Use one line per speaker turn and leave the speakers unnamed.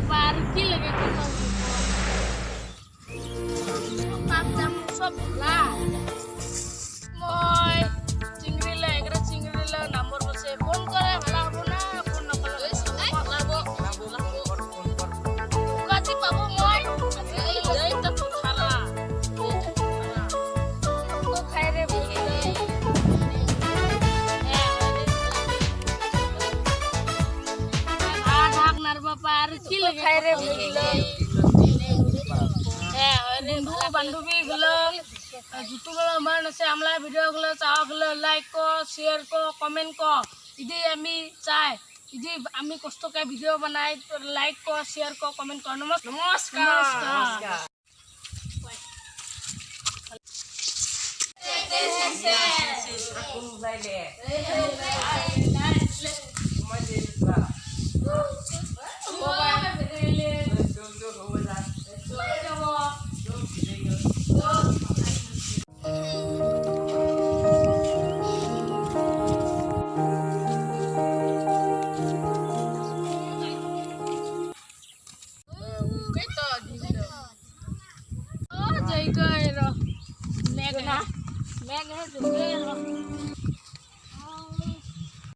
papar kilo que como papá mucho पार কি খাই রে ভুলে হ্যাঁ বন্ধু বান্ধবী গুলো যুতুগুলো আমার আছে আমলা ভিডিও গুলো চাওয়া গুলো লাইক কর শেয়ার কর কমেন্ট কর যদি আমি চাই যদি আমি কষ্ট করে ভিডিও বানাই লাইক কর শেয়ার কর কমেন্ট কর নমস্কার নমস্কার Oh, jai ગયેલો મેં મેં ગયેલો